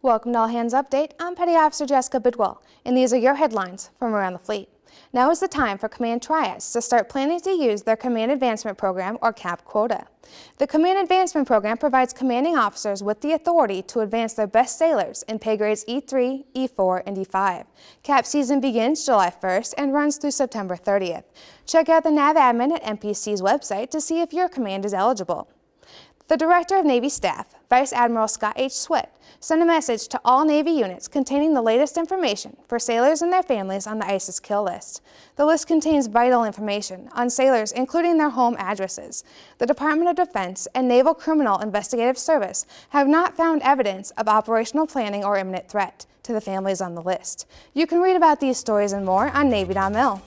Welcome to All Hands Update. I'm Petty Officer Jessica Bidwell, and these are your headlines from around the fleet. Now is the time for Command Triads to start planning to use their Command Advancement Program, or CAP quota. The Command Advancement Program provides commanding officers with the authority to advance their best sailors in pay grades E3, E4, and E5. CAP season begins July 1st and runs through September 30th. Check out the NAV admin at NPC's website to see if your command is eligible. The Director of Navy Staff, Vice Admiral Scott H. Swift, sent a message to all Navy units containing the latest information for sailors and their families on the ISIS kill list. The list contains vital information on sailors, including their home addresses. The Department of Defense and Naval Criminal Investigative Service have not found evidence of operational planning or imminent threat to the families on the list. You can read about these stories and more on Navy.mil.